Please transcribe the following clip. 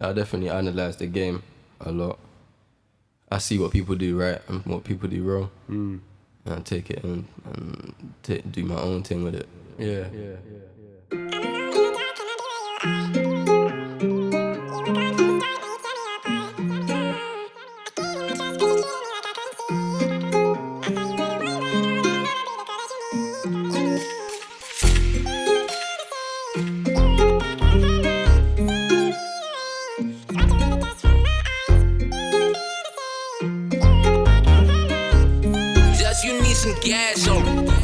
I definitely analyze the game a lot. I see what people do right and what people do wrong, Mm. and I take it and, and ta do my own thing with it. Yeah. yeah. Just some gas on it.